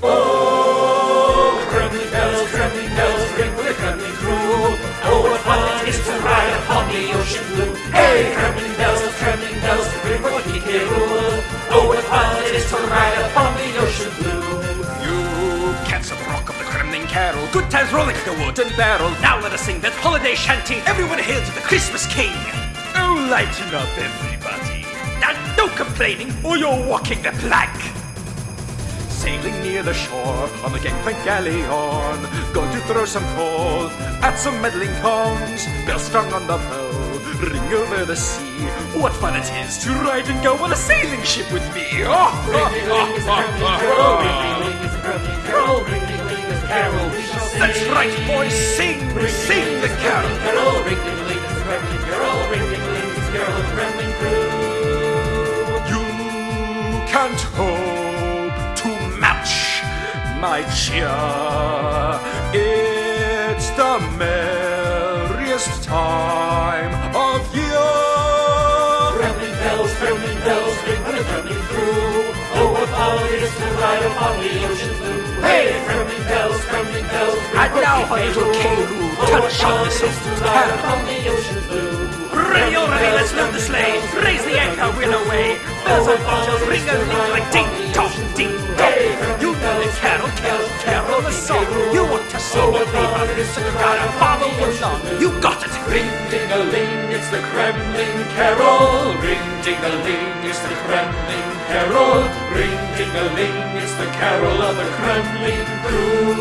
Oh, Kremling bells, Kremling bells, ring for the Kremling crew. Oh, what fun it is to ride upon the ocean blue. Hey, Kremling bells, Kremling bells, ring for the K. Rool. Oh, what fun it is to ride upon the ocean blue. You cats of rock of the Kremling Carol. Good times rolling like a wooden barrel. Now let us sing that holiday shanty. Everyone hail to the Christmas King. Oh, lighten up, everybody. Now, no complaining, or you're walking the plank. Sailing near the shore on the gangplank galleon. Going to throw some coal at some meddling tongues. Bells strung on the bow, ring over the sea. What fun it is to ride and go on a sailing ship with me. Oh, shall sing. That's right, boys, sing, sing the carol. Carol, ring-a-ling is my cheer. It's the merriest time of year. Kremling bells, Kremling bells, ring for the Kremling crew. Oh, what fun it is to ride upon the ocean blue. Hey, Kremling bells, Kremling bells, ring And now, the little rule. Oh, touch on it the is to ride upon the ocean blue. Ready, already, let's load the sleigh. Raise the anchor, we're away. Bells and bells ring a ling like ding dong, ding You want to sing it, baby, so gotta follow along. You got it. Ring ding a ling, it's the Kremling carol. Ring ding a ling, it's the Kremling carol. Ring ding a ling, it's the carol of the Kremling crew.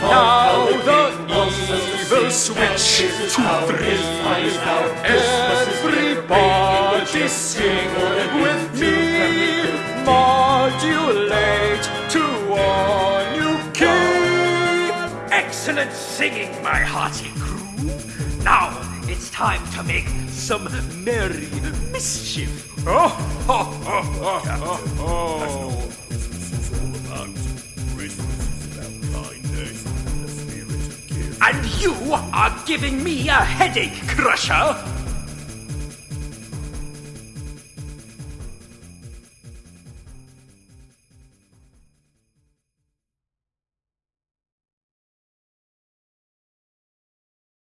Now the evil switch to three. Everybody Excellent singing, my hearty crew. Now it's time to make some merry mischief. Oh, ho, ho, ho, ho, ho. And you are giving me a headache, Krusha.